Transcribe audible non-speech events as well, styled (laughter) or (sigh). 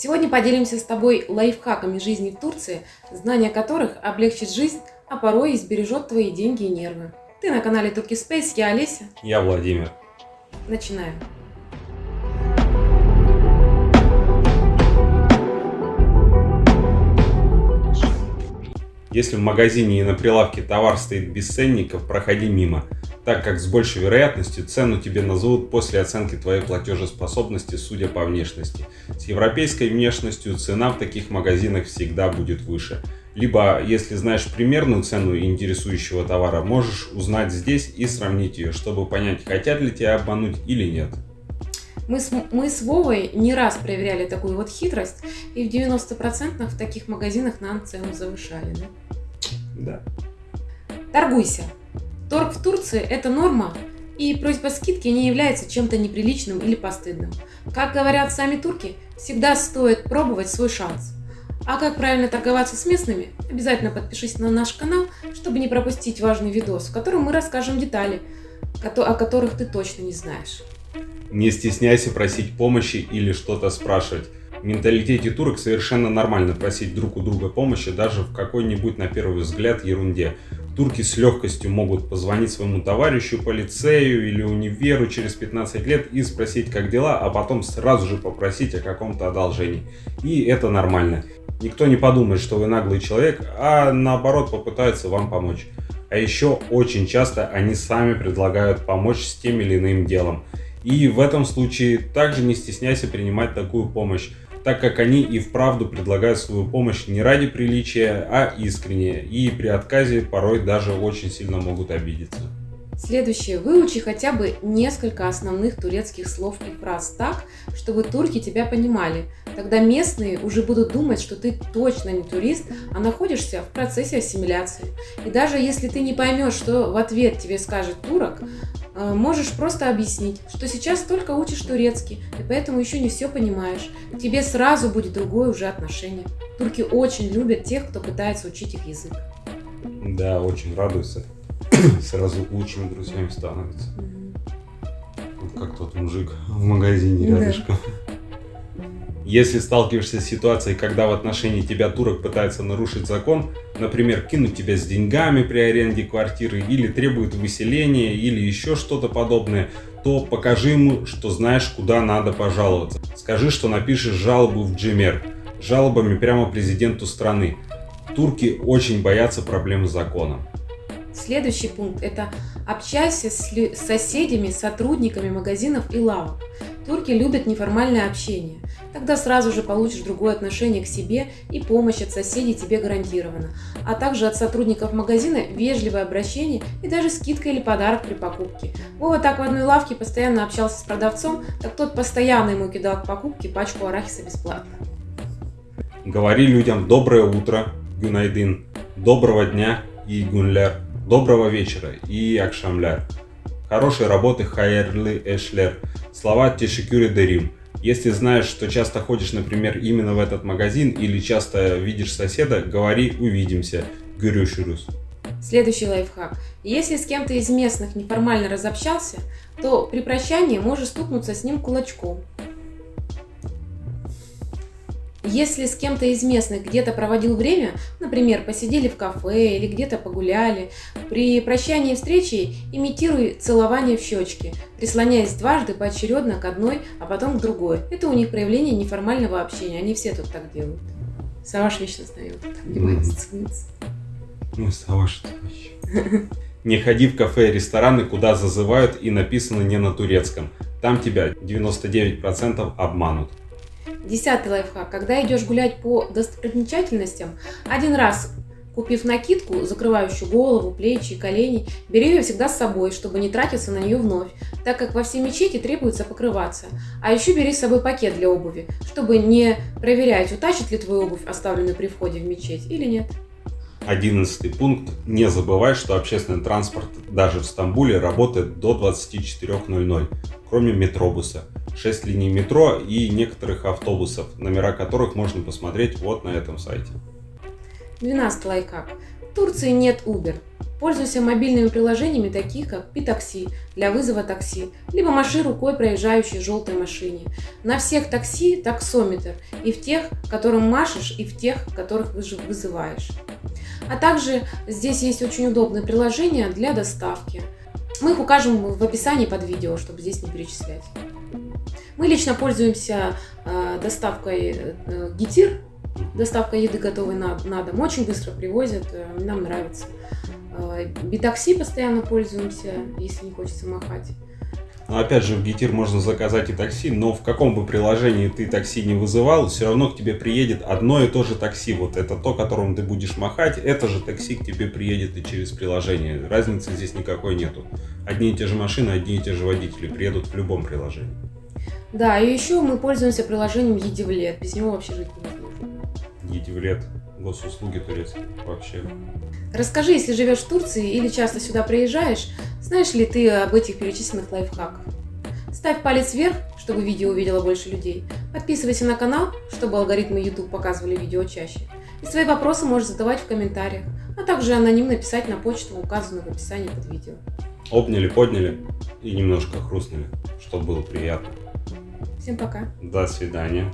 Сегодня поделимся с тобой лайфхаками жизни в Турции, знание которых облегчит жизнь, а порой и сбережет твои деньги и нервы. Ты на канале Турки Space, я Олеся. Я Владимир. Начинаем. Если в магазине и на прилавке товар стоит без ценников, проходи мимо, так как с большей вероятностью цену тебе назовут после оценки твоей платежеспособности, судя по внешности. С европейской внешностью цена в таких магазинах всегда будет выше. Либо, если знаешь примерную цену интересующего товара, можешь узнать здесь и сравнить ее, чтобы понять, хотят ли тебя обмануть или нет. Мы с, мы с Вовой не раз проверяли такую вот хитрость, и в 90% в таких магазинах нам цену завышали. Да? Да. Торгуйся. Торг в Турции – это норма, и просьба скидки не является чем-то неприличным или постыдным. Как говорят сами турки, всегда стоит пробовать свой шанс. А как правильно торговаться с местными, обязательно подпишись на наш канал, чтобы не пропустить важный видос, в котором мы расскажем детали, о которых ты точно не знаешь. Не стесняйся просить помощи или что-то спрашивать. В менталитете турок совершенно нормально просить друг у друга помощи даже в какой-нибудь на первый взгляд ерунде. Турки с легкостью могут позвонить своему товарищу по лицею или универу через 15 лет и спросить как дела, а потом сразу же попросить о каком-то одолжении. И это нормально. Никто не подумает, что вы наглый человек, а наоборот попытается вам помочь. А еще очень часто они сами предлагают помочь с тем или иным делом. И в этом случае также не стесняйся принимать такую помощь, так как они и вправду предлагают свою помощь не ради приличия, а искренне, и при отказе порой даже очень сильно могут обидеться. Следующее. Выучи хотя бы несколько основных турецких слов и фраз так, чтобы турки тебя понимали. Тогда местные уже будут думать, что ты точно не турист, а находишься в процессе ассимиляции. И даже если ты не поймешь, что в ответ тебе скажет турок, можешь просто объяснить, что сейчас только учишь турецкий, и поэтому еще не все понимаешь. К тебе сразу будет другое уже отношение. Турки очень любят тех, кто пытается учить их язык. Да, очень радуются. (coughs) сразу лучшими друзьями становятся. Вот как тот мужик в магазине рядышком. Если сталкиваешься с ситуацией, когда в отношении тебя турок пытается нарушить закон, например, кинуть тебя с деньгами при аренде квартиры, или требует выселения, или еще что-то подобное, то покажи ему, что знаешь, куда надо пожаловаться. Скажи, что напишешь жалобу в Джимер, жалобами прямо президенту страны. Турки очень боятся проблем с законом. Следующий пункт – это общайся с соседями, сотрудниками магазинов и лавок. Турки любят неформальное общение. Тогда сразу же получишь другое отношение к себе и помощь от соседей тебе гарантирована. А также от сотрудников магазина вежливое обращение и даже скидка или подарок при покупке. Вова так в одной лавке постоянно общался с продавцом, так тот постоянно ему кидал к покупке пачку арахиса бесплатно. Говори людям доброе утро, гюнайдин, доброго дня и гунляр. Доброго вечера и акшамляр. Хорошей работы хайерли эшлер. Слова тешикюри дерим. Если знаешь, что часто ходишь, например, именно в этот магазин или часто видишь соседа, говори «увидимся». Гюрюширус. Следующий лайфхак. Если с кем-то из местных неформально разобщался, то при прощании можешь стукнуться с ним кулачком. Если с кем-то из местных где-то проводил время, например, посидели в кафе или где-то погуляли, при прощании встречи имитируй целование в щечки, прислоняясь дважды поочередно к одной, а потом к другой. Это у них проявление неформального общения, они все тут так делают. Саваш вечно встает, целуется. Ну, Саваш, это вообще... Не ходи в кафе и рестораны, куда зазывают и написано не на турецком. Там тебя 99% обманут. Десятый лайфхак. Когда идешь гулять по достопримечательностям, один раз купив накидку, закрывающую голову, плечи и колени, бери ее всегда с собой, чтобы не тратиться на нее вновь, так как во все мечети требуется покрываться. А еще бери с собой пакет для обуви, чтобы не проверять, утащит ли твою обувь, оставленную при входе в мечеть, или нет. Одиннадцатый пункт. Не забывай, что общественный транспорт даже в Стамбуле работает до 24.00, кроме метробуса. 6 линий метро и некоторых автобусов, номера которых можно посмотреть вот на этом сайте. 12 лайфхак. Турции нет Uber. Пользуйся мобильными приложениями, таких как Питакси для вызова такси, либо маши рукой проезжающей желтой машине. На всех такси таксометр, и в тех, которым машешь, и в тех, которых вызываешь. А также здесь есть очень удобное приложение для доставки. Мы их укажем в описании под видео, чтобы здесь не перечислять. Мы лично пользуемся э, доставкой э, Гитир, доставка еды готовой на, на дом. Очень быстро привозят, э, нам нравится. Битакси постоянно пользуемся, если не хочется махать. Но ну, опять же, в Гитир можно заказать и такси, но в каком бы приложении ты такси не вызывал, все равно к тебе приедет одно и то же такси. Вот это то, которым ты будешь махать, это же такси к тебе приедет и через приложение. Разницы здесь никакой нету. Одни и те же машины, одни и те же водители приедут в любом приложении. Да, и еще мы пользуемся приложением Едивлет. Без него вообще жить невозможно. Едивлет, госуслуги турецкие, вообще. Расскажи, если живешь в Турции или часто сюда приезжаешь, знаешь ли ты об этих перечисленных лайфхаках? Ставь палец вверх, чтобы видео увидело больше людей. Подписывайся на канал, чтобы алгоритмы YouTube показывали видео чаще. И свои вопросы можешь задавать в комментариях, а также анонимно писать на почту, указанную в описании под видео. Обняли, подняли и немножко хрустнули, чтобы было приятно. Всем пока. До свидания.